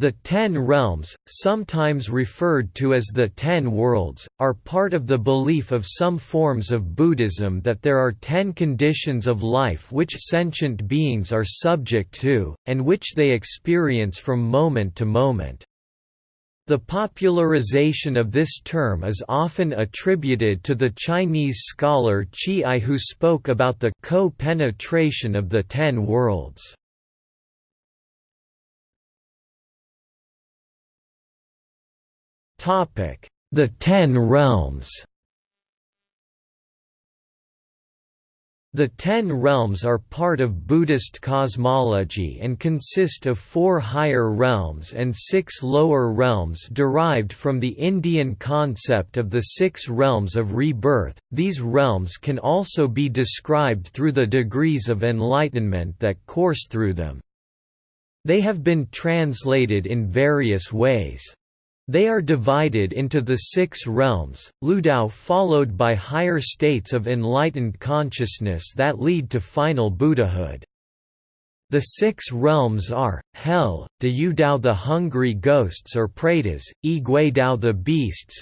The Ten Realms, sometimes referred to as the Ten Worlds, are part of the belief of some forms of Buddhism that there are ten conditions of life which sentient beings are subject to, and which they experience from moment to moment. The popularization of this term is often attributed to the Chinese scholar Zhiyi who spoke about the co-penetration of the Ten Worlds. The Ten Realms The Ten Realms are part of Buddhist cosmology and consist of four higher realms and six lower realms derived from the Indian concept of the six realms of rebirth. These realms can also be described through the degrees of enlightenment that course through them. They have been translated in various ways. They are divided into the six realms, Liudao followed by higher states of enlightened consciousness that lead to final Buddhahood. The six realms are, Hell, Dao the hungry ghosts or Gui Dao the beasts,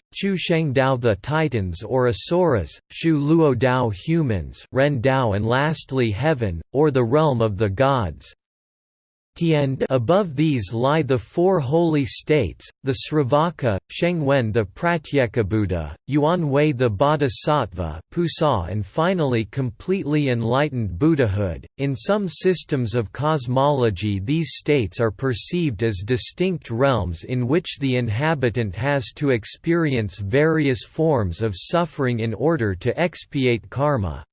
Dao the titans or asuras, Shu Dao humans Ren Dao and lastly Heaven, or the realm of the gods, Above these lie the four holy states, the Sravaka, Shengwen the Pratyekabuddha, Yuanjue the Bodhisattva Pusa and finally completely enlightened Buddhahood. In some systems of cosmology these states are perceived as distinct realms in which the inhabitant has to experience various forms of suffering in order to expiate karma.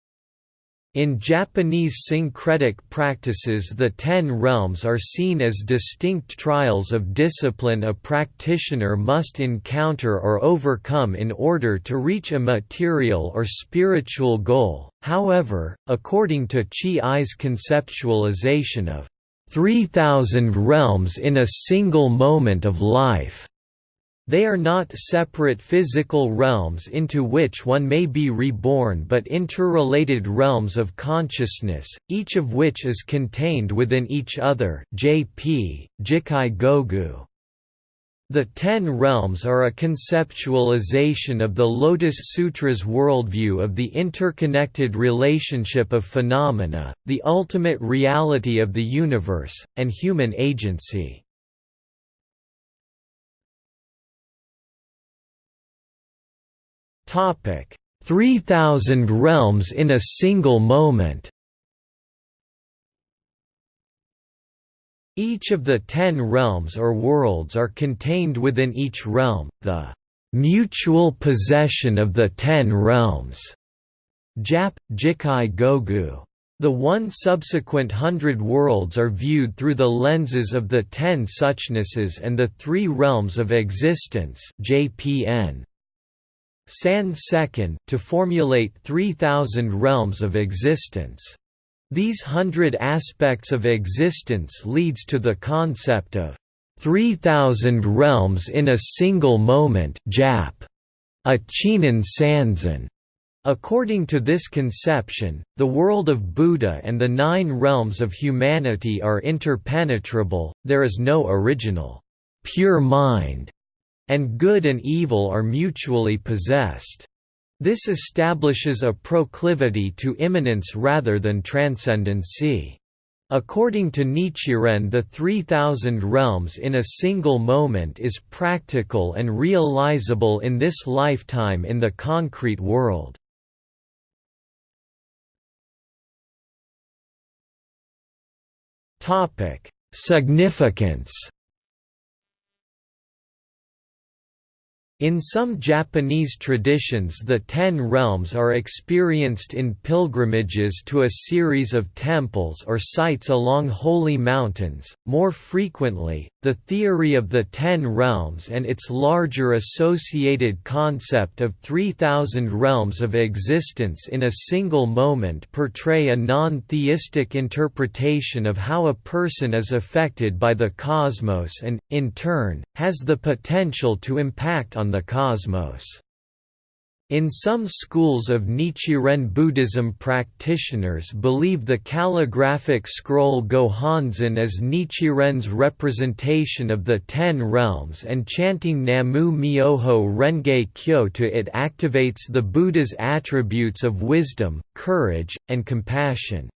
In Japanese syncretic practices the Ten Realms are seen as distinct trials of discipline a practitioner must encounter or overcome in order to reach a material or spiritual goal, however, according to Zhiyi's conceptualization of 3,000 realms in a single moment of life they are not separate physical realms into which one may be reborn but interrelated realms of consciousness, each of which is contained within each other JP, Jikkai Gogu. The Ten Realms are a conceptualization of the Lotus Sutra's worldview of the interconnected relationship of phenomena, the ultimate reality of the universe, and human agency. Topic: 3000 realms in a single moment. Each of the ten realms or worlds are contained within each realm, the mutual possession of the ten realms. Jap, Jikkai Gogu. The one subsequent hundred worlds are viewed through the lenses of the ten suchnesses and the three realms of existence JPN. San Second to formulate 3,000 realms of existence. These hundred aspects of existence leads to the concept of 3,000 realms in a single moment Jap. Ichinen Sanzen. According to this conception, the world of Buddha and the nine realms of humanity are interpenetrable, there is no original, pure mind, and good and evil are mutually possessed. This establishes a proclivity to immanence rather than transcendency. According to Nichiren the 3,000 realms in a single moment is practical and realizable in this lifetime in the concrete world. Significance In some Japanese traditions the Ten Realms are experienced in pilgrimages to a series of temples or sites along holy mountains. More frequently, the theory of the Ten Realms and its larger associated concept of 3,000 realms of existence in a single moment portray a non-theistic interpretation of how a person is affected by the cosmos and, in turn, has the potential to impact on the cosmos. In some schools of Nichiren Buddhism practitioners believe the calligraphic scroll Gohonzon as Nichiren's representation of the Ten Realms and chanting Namu Myoho Renge Kyo to it activates the Buddha's attributes of wisdom, courage, and compassion.